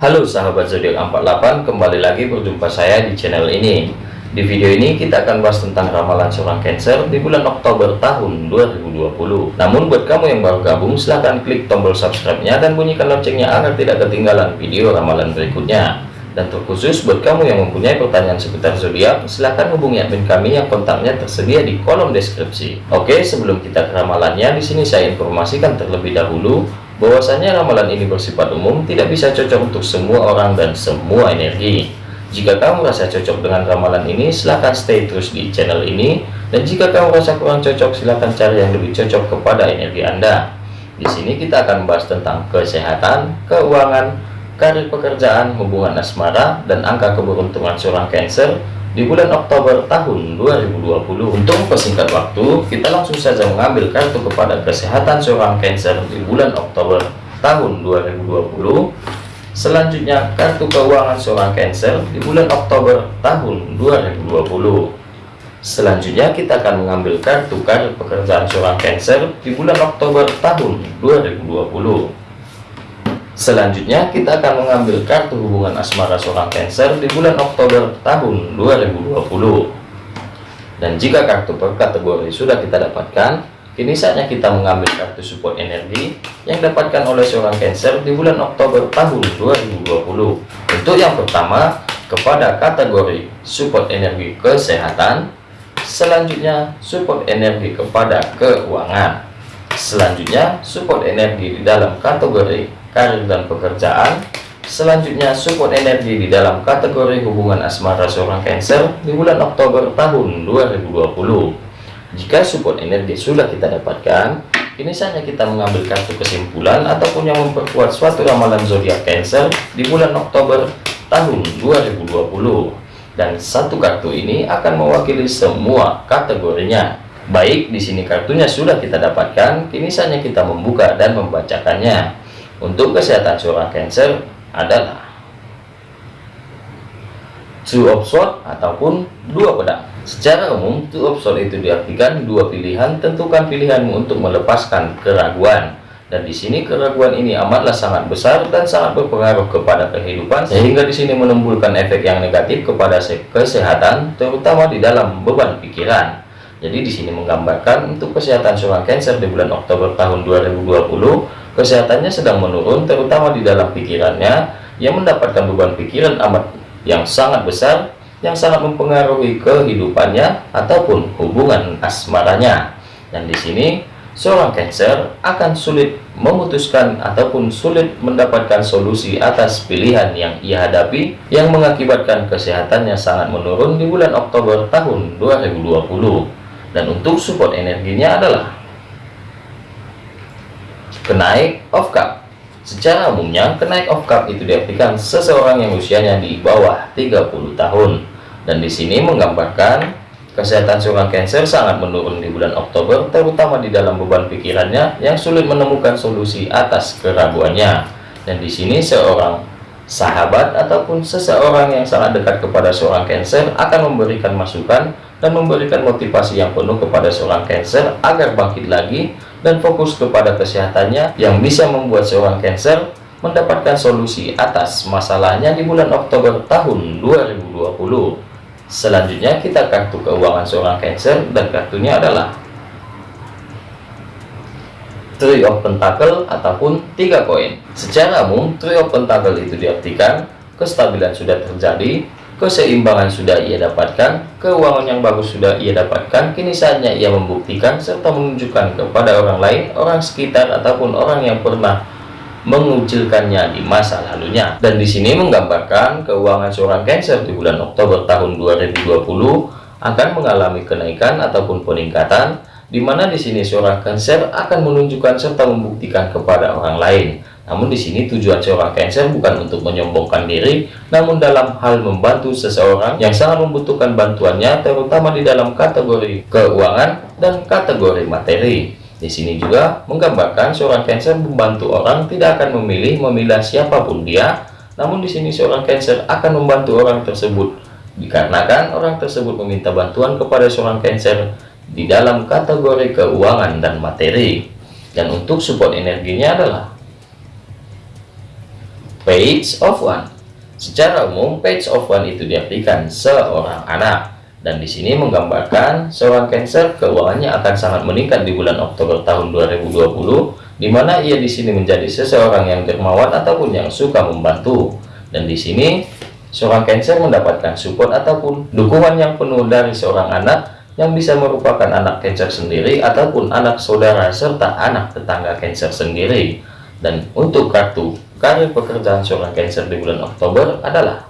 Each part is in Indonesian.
Halo sahabat zodiak 48 kembali lagi berjumpa saya di channel ini. Di video ini kita akan bahas tentang ramalan seorang Cancer di bulan Oktober tahun 2020 namun buat kamu yang baru gabung silahkan klik tombol subscribe nya dan bunyikan loncengnya agar tidak ketinggalan video ramalan berikutnya. Dan terkhusus buat kamu yang mempunyai pertanyaan seputar zodiak silahkan hubungi admin kami yang kontaknya tersedia di kolom deskripsi. Oke sebelum kita ke ramalannya di sini saya informasikan terlebih dahulu bahwasanya ramalan ini bersifat umum tidak bisa cocok untuk semua orang dan semua energi. Jika kamu merasa cocok dengan ramalan ini silahkan stay terus di channel ini. Dan jika kamu merasa kurang cocok silahkan cari yang lebih cocok kepada energi anda. Di sini kita akan membahas tentang kesehatan keuangan karir pekerjaan hubungan asmara dan angka keberuntungan seorang cancer di bulan Oktober tahun 2020 untuk persingkat waktu kita langsung saja mengambil kartu kepada kesehatan seorang Cancer di bulan Oktober tahun 2020 selanjutnya kartu keuangan seorang Cancer di bulan Oktober tahun 2020 selanjutnya kita akan mengambil kartu karir pekerjaan seorang Cancer di bulan Oktober tahun 2020 Selanjutnya kita akan mengambil kartu hubungan asmara seorang Cancer di bulan Oktober tahun 2020. Dan jika kartu per kategori sudah kita dapatkan, kini saatnya kita mengambil kartu support energi yang dapatkan oleh seorang Cancer di bulan Oktober tahun 2020. Untuk yang pertama, kepada kategori support energi kesehatan, selanjutnya support energi kepada keuangan. Selanjutnya, support energi di dalam kategori dan pekerjaan. Selanjutnya support energi di dalam kategori hubungan asmara seorang Cancer di bulan Oktober tahun 2020 jika support energi sudah kita dapatkan ini saatnya kita mengambil kartu kesimpulan ataupun yang memperkuat suatu ramalan zodiak Cancer di bulan Oktober tahun 2020 dan satu kartu ini akan mewakili semua kategorinya. Baik di sini kartunya sudah kita dapatkan kini saatnya kita membuka dan membacakannya untuk kesehatan seorang Cancer adalah two sword ataupun dua pedang. Secara umum two sword itu diartikan dua pilihan tentukan pilihanmu untuk melepaskan keraguan. Dan di sini keraguan ini amatlah sangat besar dan sangat berpengaruh kepada kehidupan sehingga di sini menimbulkan efek yang negatif kepada kesehatan terutama di dalam beban pikiran. Jadi di sini menggambarkan untuk kesehatan seorang Cancer di bulan Oktober tahun 2020 kesehatannya sedang menurun terutama di dalam pikirannya yang mendapatkan beban pikiran amat yang sangat besar yang sangat mempengaruhi kehidupannya ataupun hubungan asmaranya. Dan di sini seorang Cancer akan sulit memutuskan ataupun sulit mendapatkan solusi atas pilihan yang ia hadapi yang mengakibatkan kesehatannya sangat menurun di bulan Oktober tahun 2020 dan untuk support energinya adalah kenaik of cup. Secara umumnya kenaik of cup itu diartikan seseorang yang usianya di bawah 30 tahun. Dan di sini menggambarkan kesehatan seorang Cancer sangat menurun di bulan Oktober terutama di dalam beban pikirannya yang sulit menemukan solusi atas keraguannya. Dan di sini seorang sahabat ataupun seseorang yang sangat dekat kepada seorang Cancer akan memberikan masukan dan memberikan motivasi yang penuh kepada seorang Cancer agar bangkit lagi dan fokus kepada kesehatannya yang bisa membuat seorang Cancer mendapatkan solusi atas masalahnya di bulan Oktober tahun 2020 selanjutnya kita kartu keuangan seorang Cancer dan kartunya adalah Three of Pentacle ataupun tiga koin. Secara umum Three of Pentacle itu diartikan kestabilan sudah terjadi keseimbangan sudah ia dapatkan, keuangan yang bagus sudah ia dapatkan, kini saatnya ia membuktikan serta menunjukkan kepada orang lain, orang sekitar ataupun orang yang pernah mengucilkannya di masa lalunya. Dan di sini menggambarkan keuangan seorang Cancer di bulan Oktober tahun 2020 akan mengalami kenaikan ataupun peningkatan di mana di sini seorang Cancer akan menunjukkan serta membuktikan kepada orang lain namun di sini tujuan seorang Cancer bukan untuk menyombongkan diri, namun dalam hal membantu seseorang yang sangat membutuhkan bantuannya, terutama di dalam kategori keuangan dan kategori materi. Di sini juga menggambarkan seorang Cancer membantu orang tidak akan memilih memilah siapa pun dia, namun di sini seorang Cancer akan membantu orang tersebut dikarenakan orang tersebut meminta bantuan kepada seorang Cancer di dalam kategori keuangan dan materi. Dan untuk support energinya adalah Page of One Secara umum, page of one itu diartikan seorang anak. Dan di sini menggambarkan seorang Cancer keuangannya akan sangat meningkat di bulan Oktober tahun 2020, di mana ia di sini menjadi seseorang yang dermawan ataupun yang suka membantu. Dan di sini seorang Cancer mendapatkan support ataupun dukungan yang penuh dari seorang anak yang bisa merupakan anak Cancer sendiri ataupun anak saudara serta anak tetangga Cancer sendiri. Dan untuk kartu Karir pekerjaan seorang Cancer di bulan Oktober adalah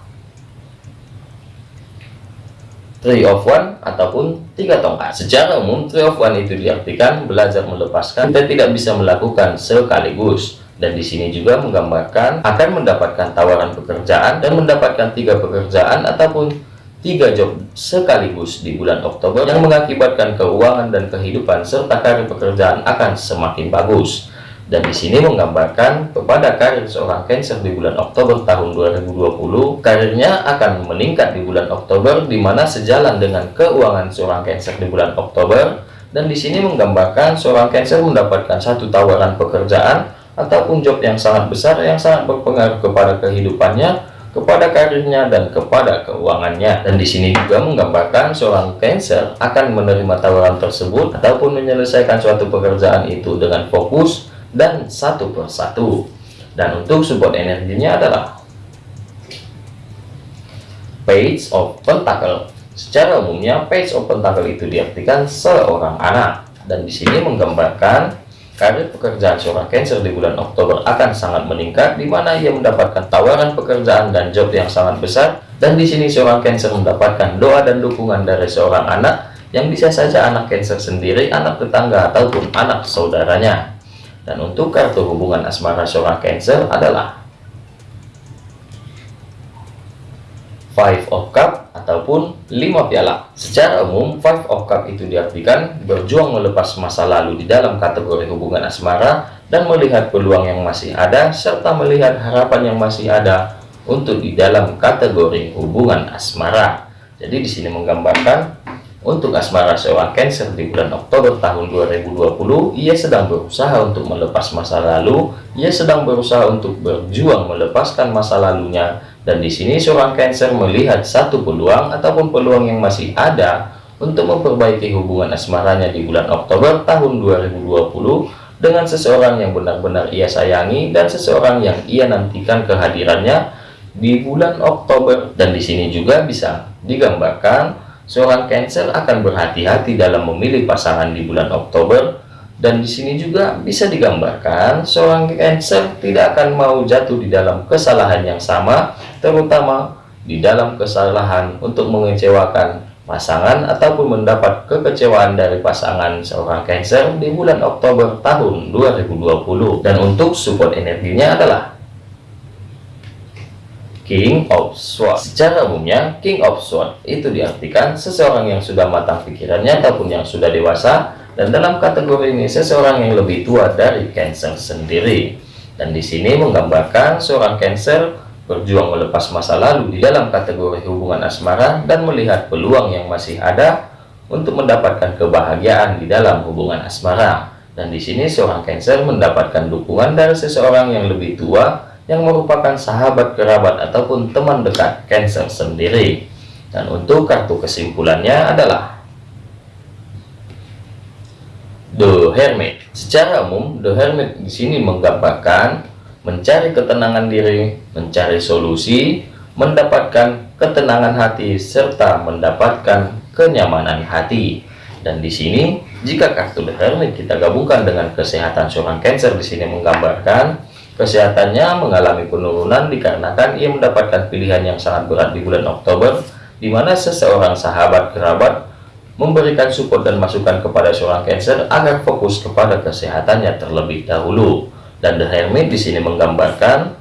Three of One ataupun tiga tongkat. Secara umum, Three of One itu diartikan belajar melepaskan kita tidak bisa melakukan sekaligus. Dan di sini juga menggambarkan akan mendapatkan tawaran pekerjaan dan mendapatkan tiga pekerjaan ataupun tiga job sekaligus di bulan Oktober yang mengakibatkan keuangan dan kehidupan serta karir pekerjaan akan semakin bagus dan di sini menggambarkan kepada karir seorang Cancer di bulan Oktober tahun 2020 karirnya akan meningkat di bulan Oktober di mana sejalan dengan keuangan seorang Cancer di bulan Oktober. Dan di sini menggambarkan seorang Cancer mendapatkan satu tawaran pekerjaan ataupun job yang sangat besar yang sangat berpengaruh kepada kehidupannya kepada karirnya dan kepada keuangannya. Dan di sini juga menggambarkan seorang Cancer akan menerima tawaran tersebut ataupun menyelesaikan suatu pekerjaan itu dengan fokus dan satu persatu dan untuk support energinya adalah page of pentacle. Secara umumnya page of pentacle itu diartikan seorang anak. Dan di sini menggambarkan karir pekerjaan seorang Cancer di bulan Oktober akan sangat meningkat di mana ia mendapatkan tawaran pekerjaan dan job yang sangat besar. Dan di sini seorang Cancer mendapatkan doa dan dukungan dari seorang anak yang bisa saja anak Cancer sendiri, anak tetangga ataupun anak saudaranya. Dan untuk kartu hubungan asmara seorang Cancer adalah Five of Cup ataupun lima piala. Secara umum, Five of Cup itu diartikan berjuang melepas masa lalu di dalam kategori hubungan asmara dan melihat peluang yang masih ada serta melihat harapan yang masih ada untuk di dalam kategori hubungan asmara. Jadi di sini menggambarkan untuk asmara seorang Cancer di bulan Oktober tahun 2020, ia sedang berusaha untuk melepas masa lalu, ia sedang berusaha untuk berjuang melepaskan masa lalunya, dan di sini seorang Cancer melihat satu peluang ataupun peluang yang masih ada untuk memperbaiki hubungan asmaranya di bulan Oktober tahun 2020 dengan seseorang yang benar-benar ia sayangi dan seseorang yang ia nantikan kehadirannya di bulan Oktober. Dan di sini juga bisa digambarkan Seorang Cancer akan berhati-hati dalam memilih pasangan di bulan Oktober dan di sini juga bisa digambarkan seorang Cancer tidak akan mau jatuh di dalam kesalahan yang sama terutama di dalam kesalahan untuk mengecewakan pasangan ataupun mendapat kekecewaan dari pasangan seorang Cancer di bulan Oktober tahun 2020 dan untuk support energinya adalah King of Swords. Secara umumnya, King of Swords itu diartikan seseorang yang sudah matang pikirannya ataupun yang sudah dewasa, dan dalam kategori ini seseorang yang lebih tua dari Cancer sendiri. Dan di sini menggambarkan seorang Cancer berjuang melepas masa lalu di dalam kategori hubungan asmara dan melihat peluang yang masih ada untuk mendapatkan kebahagiaan di dalam hubungan asmara. Dan di sini seorang Cancer mendapatkan dukungan dari seseorang yang lebih tua yang merupakan sahabat kerabat ataupun teman dekat Cancer sendiri. Dan untuk kartu kesimpulannya adalah The Hermit. Secara umum, The Hermit di sini menggambarkan mencari ketenangan diri, mencari solusi, mendapatkan ketenangan hati serta mendapatkan kenyamanan hati. Dan di sini, jika kartu The Hermit kita gabungkan dengan kesehatan seorang Cancer di sini menggambarkan Kesehatannya mengalami penurunan dikarenakan ia mendapatkan pilihan yang sangat berat di bulan Oktober, di mana seseorang sahabat kerabat memberikan support dan masukan kepada seorang Cancer agar fokus kepada kesehatannya terlebih dahulu. Dan The Hermit di sini menggambarkan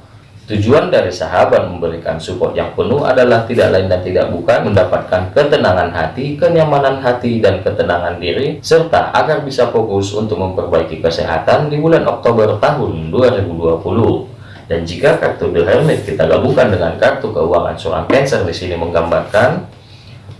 Tujuan dari sahabat memberikan support yang penuh adalah tidak lain dan tidak bukan mendapatkan ketenangan hati, kenyamanan hati, dan ketenangan diri, serta agar bisa fokus untuk memperbaiki kesehatan di bulan Oktober tahun 2020. Dan jika kartu The Hermit kita gabungkan dengan kartu keuangan seorang Cancer di sini menggambarkan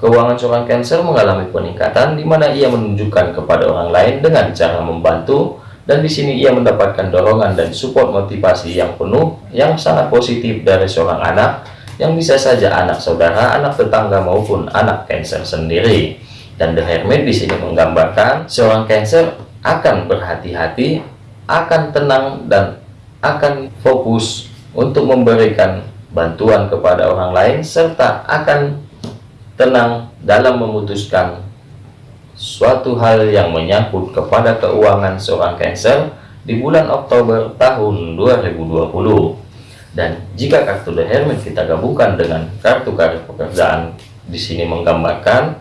keuangan seorang Cancer mengalami peningkatan di mana ia menunjukkan kepada orang lain dengan cara membantu dan di sini ia mendapatkan dorongan dan support motivasi yang penuh yang sangat positif dari seorang anak yang bisa saja anak saudara, anak tetangga maupun anak Cancer sendiri. Dan The Hermit di sini menggambarkan seorang Cancer akan berhati-hati, akan tenang dan akan fokus untuk memberikan bantuan kepada orang lain serta akan tenang dalam memutuskan suatu hal yang menyangkut kepada keuangan seorang Cancer di bulan Oktober tahun 2020 dan jika kartu The Hermit kita gabungkan dengan kartu karir pekerjaan di sini menggambarkan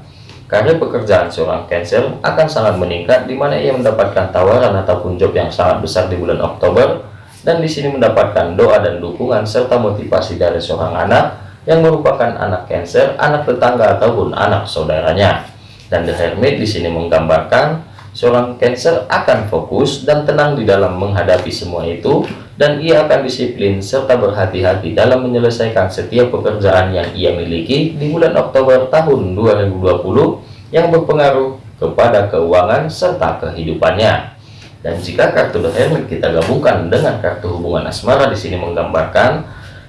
karir pekerjaan seorang Cancer akan sangat meningkat di mana ia mendapatkan tawaran ataupun job yang sangat besar di bulan Oktober dan di sini mendapatkan doa dan dukungan serta motivasi dari seorang anak yang merupakan anak Cancer, anak tetangga ataupun anak saudaranya dan The Hermit di sini menggambarkan seorang Cancer akan fokus dan tenang di dalam menghadapi semua itu dan ia akan disiplin serta berhati-hati dalam menyelesaikan setiap pekerjaan yang ia miliki di bulan Oktober tahun 2020 yang berpengaruh kepada keuangan serta kehidupannya. Dan jika kartu The Hermit kita gabungkan dengan kartu hubungan asmara di sini menggambarkan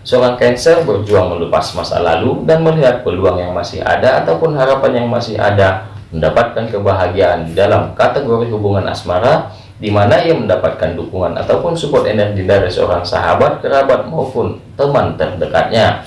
seorang Cancer berjuang melepas masa lalu dan melihat peluang yang masih ada ataupun harapan yang masih ada mendapatkan kebahagiaan dalam kategori hubungan asmara di mana ia mendapatkan dukungan ataupun support energi dari seorang sahabat, kerabat maupun teman terdekatnya.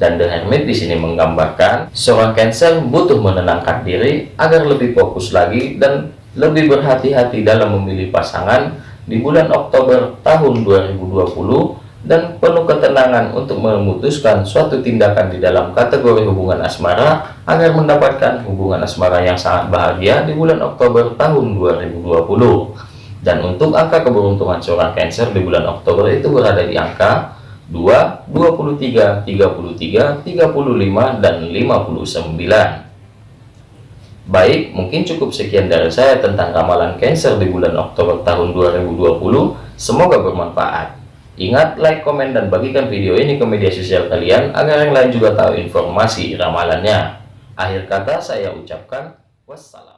Dan The Hermit di sini menggambarkan seorang Cancer butuh menenangkan diri agar lebih fokus lagi dan lebih berhati-hati dalam memilih pasangan di bulan Oktober tahun 2020 dan penuh ketenangan untuk memutuskan suatu tindakan di dalam kategori hubungan asmara agar mendapatkan hubungan asmara yang sangat bahagia di bulan Oktober tahun 2020 dan untuk angka keberuntungan seorang Cancer di bulan Oktober itu berada di angka 2, 23, 33, 35, dan 59 Baik, mungkin cukup sekian dari saya tentang ramalan Cancer di bulan Oktober tahun 2020 semoga bermanfaat Ingat, like, komen, dan bagikan video ini ke media sosial kalian agar yang lain juga tahu informasi ramalannya. Akhir kata saya ucapkan wassalam.